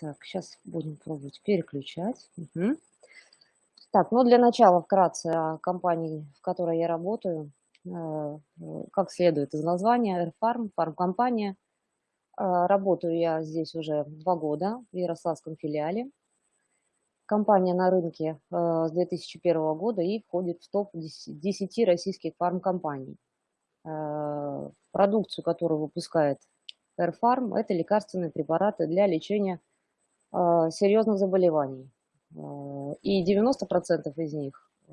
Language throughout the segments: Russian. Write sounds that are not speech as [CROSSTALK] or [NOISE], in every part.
Так, сейчас будем пробовать переключать. Мгм. Так, ну для начала вкратце о компании, в которой я работаю. Э, Как следует из названия, Airfarm, фармкомпания. Э, Работаю я здесь уже два года в Ярославском филиале. Компания на рынке э, с 2001 года и входит в топ 10 российских фармкомпаний. Продукцию, которую выпускает Airfarm, это лекарственные препараты для лечения серьезных заболеваний. Э, И 90% из них э,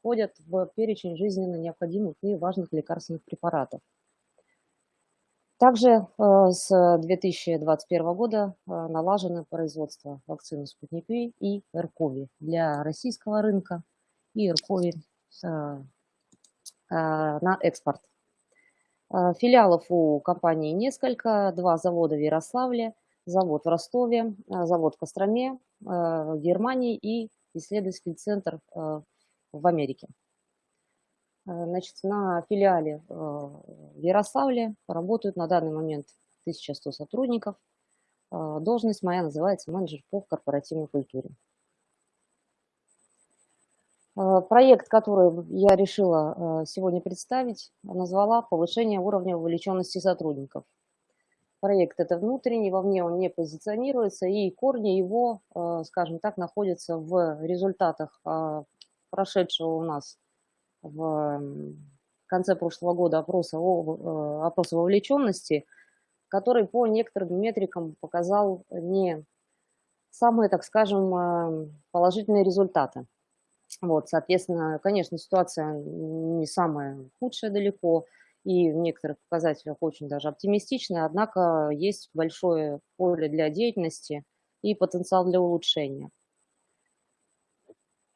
входят в перечень жизненно необходимых и важных лекарственных препаратов. Также э, с 2021 года э, налажено производство вакцины «Спутник Ви» и РКОВИ для российского рынка и РКОВИ э, э, на экспорт. Э, Филиалов у компании несколько, два завода в Ярославле, завод в Ростове, э, завод в Костроме, э, в Германии и исследовательский центр э, в Америке. Значит, на филиале в Ярославле работают на данный момент 1100 сотрудников. Должность моя называется менеджер по корпоративной культуре. Проект, который я решила сегодня представить, назвала «Повышение уровня вовлеченности сотрудников». Проект это внутренний, вовне он не позиционируется, и корни его, э, скажем так, находятся в результатах э, прошедшего у нас в конце прошлого года опроса, о- э, опроса вовлеченности, который по некоторым метрикам показал не самые, так скажем, положительные результаты. Вот, соответственно, конечно, ситуация не самая худшая далеко, и в некоторых показателях очень даже оптимистичная, однако есть большое поле для деятельности и потенциал для улучшения.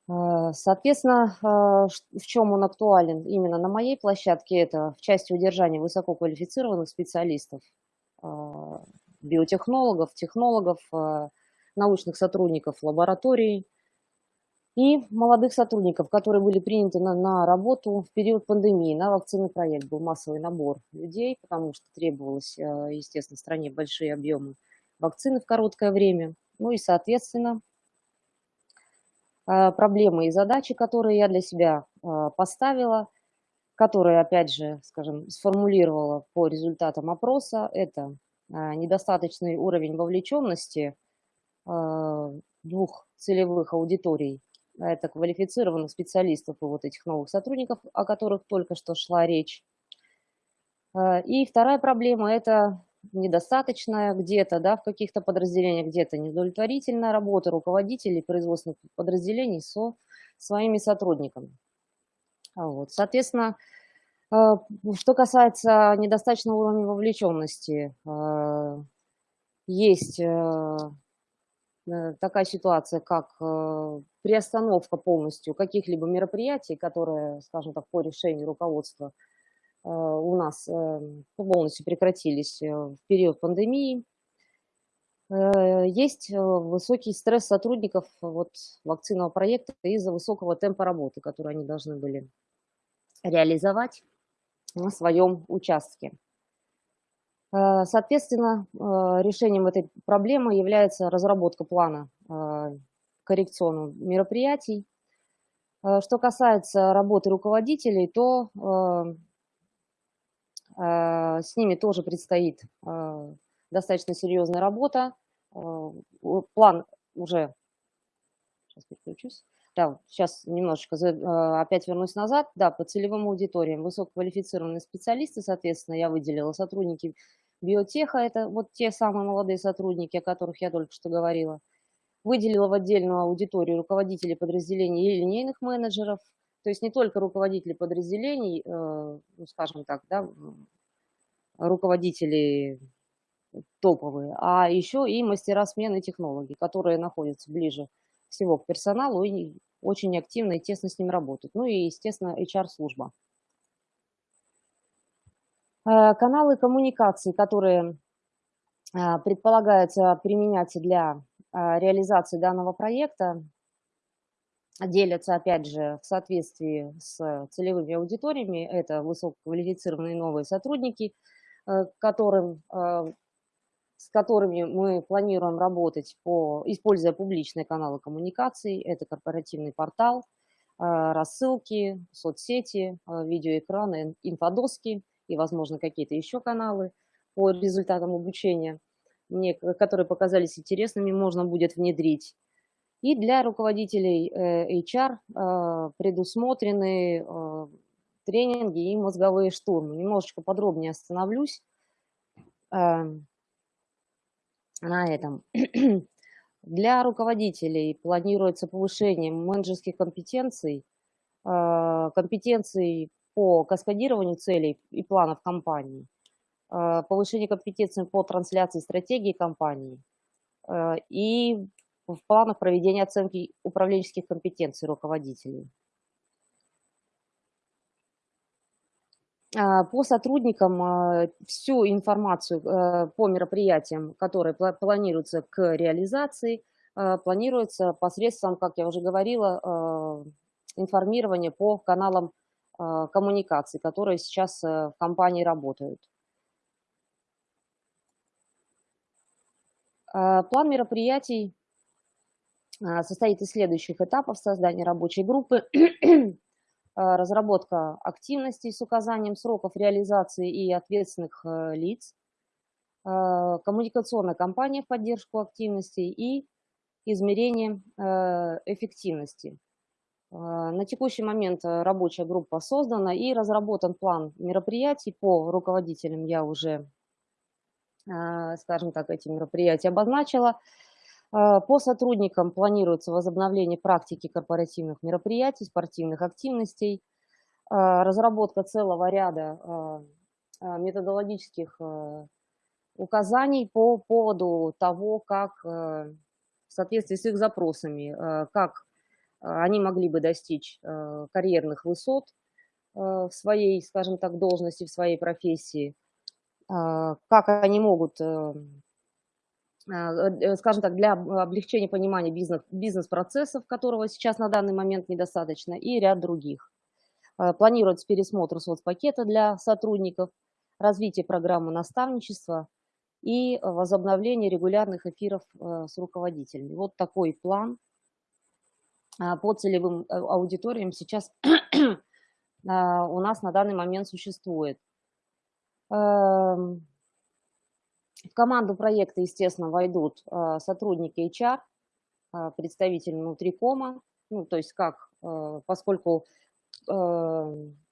Э, Соответственно, э, в чем он актуален именно на моей площадке, это в части удержания высококвалифицированных специалистов, э, биотехнологов, технологов, научных сотрудников лабораторий и молодых сотрудников, которые были приняты на, на работу в период пандемии. На вакцинный проект был массовый набор людей, потому что требовалось, э, естественно, стране большие объемы вакцины в короткое время. Ну и, соответственно, э, проблемы и задачи, которые я для себя э, поставила, которые, опять же, скажем, сформулировала по результатам опроса, это недостаточный уровень вовлеченности двух целевых аудиторий. Это квалифицированных специалистов и вот этих новых сотрудников, о которых только что шла речь. Э, И вторая проблема– это недостаточная где-то, да, в каких-то подразделениях, где-то неудовлетворительная работа руководителей производственных подразделений со своими сотрудниками. А Вот. Соответственно, э, что касается недостаточного уровня вовлеченности, э, есть такая ситуация, как э, приостановка полностью каких-либо мероприятий, которые, скажем так, по решению руководства э, у нас э, полностью прекратились э, в период пандемии. Э, Есть э, высокий стресс сотрудников вот, вакцинного проекта из-за высокого темпа работы, который они должны были реализовать на своем участке. Э, Соответственно, э, решением этой проблемы является разработка плана э, коррекционных мероприятий. Что касается работы руководителей, то с ними тоже предстоит достаточно серьезная работа. План уже, сейчас переключусь. Да, сейчас немножечко опять вернусь назад. Да, по целевым аудиториям высококвалифицированные специалисты, соответственно, я выделила сотрудники биотеха, это вот те самые молодые сотрудники, о которых я только что говорила. Выделила в отдельную аудиторию руководителей подразделений и линейных менеджеров, то есть не только руководители подразделений, э, ну, скажем так, да, руководители топовые, а еще и мастера смены технологий, которые находятся ближе всего к персоналу и очень активно и тесно с ним работают. Ну и, естественно, HR-служба. Э, Каналы коммуникации, которые а, предполагается применять для а, реализации данного проекта, делятся, опять же, в соответствии с целевыми аудиториями. Это высококвалифицированные новые сотрудники, э, которым э, с которыми мы планируем работать, по, используя публичные каналы коммуникаций. Это корпоративный портал, рассылки, соцсети, видеоэкраны, инфодоски и, возможно, какие-то еще каналы по результатам обучения, мне, которые показались интересными, можно будет внедрить. И для руководителей э, HR э, предусмотрены э, тренинги и мозговые штурмы. Немножечко подробнее остановлюсь на этом. [CLEARS THROAT] Для руководителей планируется повышение менеджерских компетенций, компетенций по каскадированию целей и планов компании, повышение компетенций по трансляции стратегии компании и в планах проведения оценки управленческих компетенций руководителей. А, по сотрудникам всю информацию э, по мероприятиям, которые планируются к реализации, планируется посредством, как я уже говорила, информирования по каналам коммуникаций, которые сейчас э, в компании работают. План мероприятий состоит из следующих этапов создания рабочей группы, [CLEARS THROAT] разработка активностей с указанием сроков реализации и ответственных э, лиц, коммуникационная кампания в поддержку активностей и измерение э, эффективности. На текущий момент э, рабочая группа создана и разработан план мероприятий по руководителям. Я уже, скажем так, эти мероприятия обозначила. А, по сотрудникам планируется возобновление практики корпоративных мероприятий, спортивных активностей, а, разработка целого ряда а, методологических указаний по поводу того, как в соответствии с их запросами, как они могли бы достичь карьерных высот в своей, скажем так, должности, в своей профессии, как они могут а, э, скажем так, для облегчения понимания бизнес, бизнес-процессов, которого сейчас на данный момент недостаточно, и ряд других. А, планируется пересмотр соцпакета для сотрудников, развитие программы наставничества и возобновление регулярных эфиров э, с руководителями. Вот такой план а, по целевым э, аудиториям сейчас [CLEARS THROAT] у нас на данный момент существует. Эм, в команду проекта, естественно, войдут а, сотрудники HR, а, представители внутрикома, ну, то есть как, а, поскольку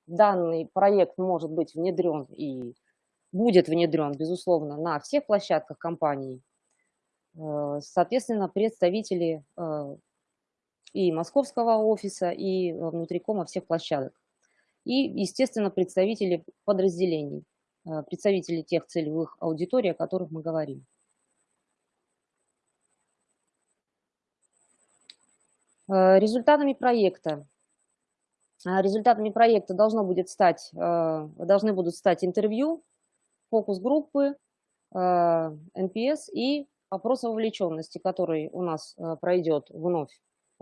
данный проект может быть внедрен и будет внедрен, безусловно, на всех площадках компании, соответственно, представители и московского офиса, и внутрикома всех площадок. И, естественно, представители подразделений. Э, представителей тех целевых аудиторий, о которых мы говорим. Э, результатами проекта. Э, результатами проекта должно будет стать, должны будут стать интервью, фокус-группы, NPS и опрос вовлеченности, который у нас пройдет вновь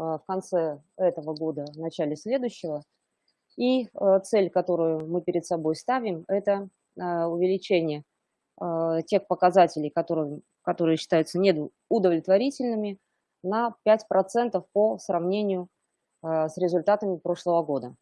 в конце этого года, в начале следующего. И цель, которую мы перед собой ставим, это Э, увеличение тех показателей, которые, которые считаются неудовлетворительными, на 5% по сравнению с результатами прошлого года.